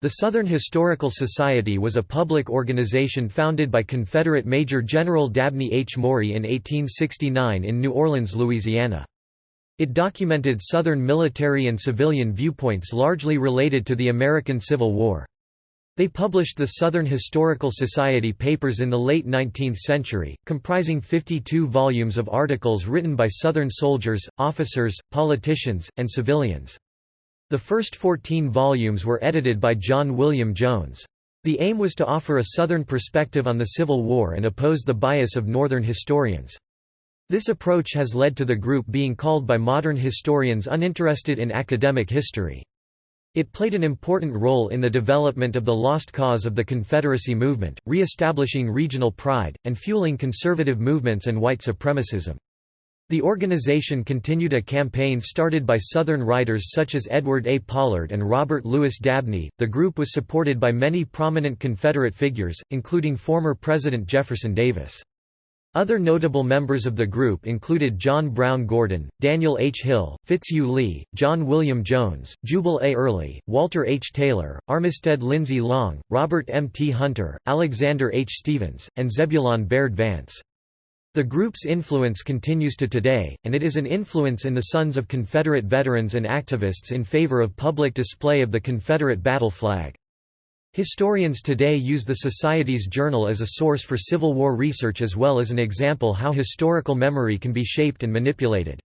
The Southern Historical Society was a public organization founded by Confederate Major General Dabney H. Maury in 1869 in New Orleans, Louisiana. It documented Southern military and civilian viewpoints largely related to the American Civil War. They published the Southern Historical Society papers in the late 19th century, comprising 52 volumes of articles written by Southern soldiers, officers, politicians, and civilians. The first 14 volumes were edited by John William Jones. The aim was to offer a Southern perspective on the Civil War and oppose the bias of Northern historians. This approach has led to the group being called by modern historians uninterested in academic history. It played an important role in the development of the lost cause of the Confederacy movement, re-establishing regional pride, and fueling conservative movements and white supremacism. The organization continued a campaign started by Southern writers such as Edward A. Pollard and Robert Lewis Dabney. The group was supported by many prominent Confederate figures, including former President Jefferson Davis. Other notable members of the group included John Brown Gordon, Daniel H. Hill, Fitzhugh Lee, John William Jones, Jubal A. Early, Walter H. Taylor, Armistead Lindsay Long, Robert M. T. Hunter, Alexander H. Stephens, and Zebulon Baird Vance. The group's influence continues to today, and it is an influence in the sons of Confederate veterans and activists in favor of public display of the Confederate battle flag. Historians today use the Society's journal as a source for Civil War research as well as an example how historical memory can be shaped and manipulated.